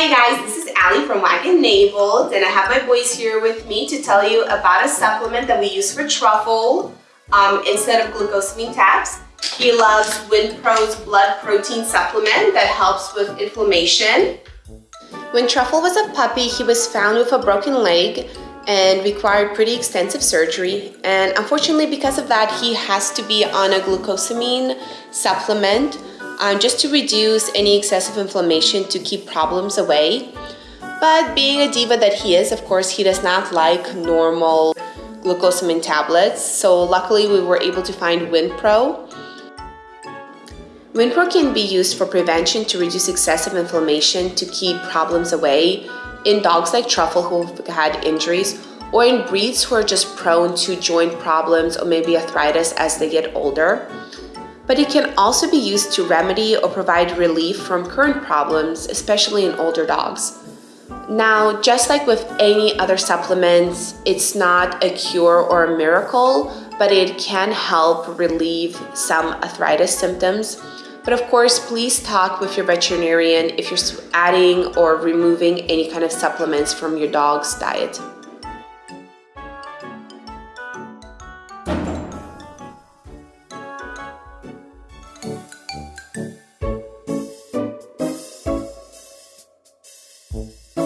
Hey guys, this is Allie from Wagon Naveled and I have my boys here with me to tell you about a supplement that we use for Truffle um, instead of glucosamine tabs. He loves Winpro's blood protein supplement that helps with inflammation. When Truffle was a puppy, he was found with a broken leg and required pretty extensive surgery. And unfortunately, because of that, he has to be on a glucosamine supplement um, just to reduce any excessive inflammation to keep problems away. But being a diva that he is, of course, he does not like normal glucosamine tablets. So luckily we were able to find Winpro. Winpro can be used for prevention to reduce excessive inflammation to keep problems away in dogs like Truffle who've had injuries or in breeds who are just prone to joint problems or maybe arthritis as they get older but it can also be used to remedy or provide relief from current problems, especially in older dogs. Now, just like with any other supplements, it's not a cure or a miracle, but it can help relieve some arthritis symptoms. But of course, please talk with your veterinarian if you're adding or removing any kind of supplements from your dog's diet. Mm-hmm.